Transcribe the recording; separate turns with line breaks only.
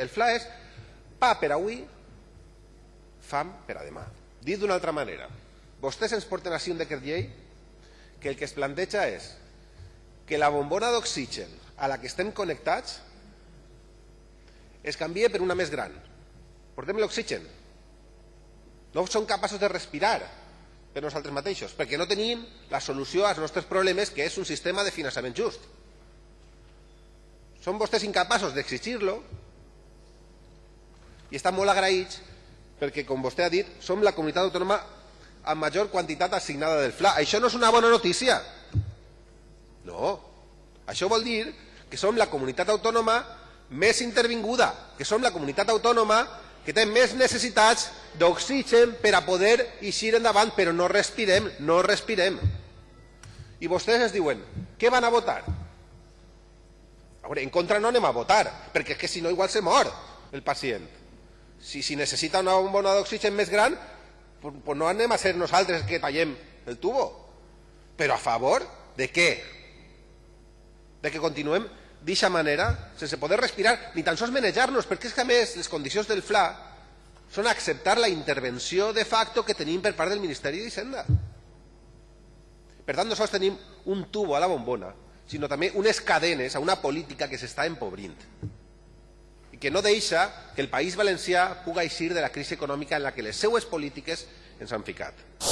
El FLA és pa per avui, fam per a demà. Dit d'una altra manera, vostès ens porten així un decret llei que el que es planteja és que la bombona d'oxigen a la que estem connectats es canvia per una més gran. Portem l'oxigen. No som capaços de respirar per nosaltres mateixos, perquè no tenim la solució als nostres problemes, que és un sistema de finançament just. Són vostès incapaços d'exigir-lo i estan molt agraïts perquè, com vostè ha dit, som la comunitat autònoma amb major quantitat assignada del FLA. Això no és una bona notícia. No. Això vol dir que som la comunitat autònoma més intervinguda, que som la comunitat autònoma que té més necessitats d'oxigen per a poder eixir endavant, però no respirem, no respirem. I vostès es diuen, què van a votar? A veure, en contra no anem a votar, perquè és que si no igual se mor el pacient. Si, si necessita una bombona d'oxigen més gran, pues, pues no anem a ser nosaltres que tallem el tubo. Però a favor de què? De que continuem d'aquesta manera, sense poder respirar, ni tan sols manejar-nos, perquè és que a més les condicions del FLA són acceptar la intervenció de facto que tenim per part del Ministeri d'Hisenda. Per tant, no sols tenim un tubo a la bombona, sinó també unes cadenes a una política que s'està empobrint i que no deixa que el País Valencià pugui eixir de la crisi econòmica en la que les seues polítiques ens han ficat.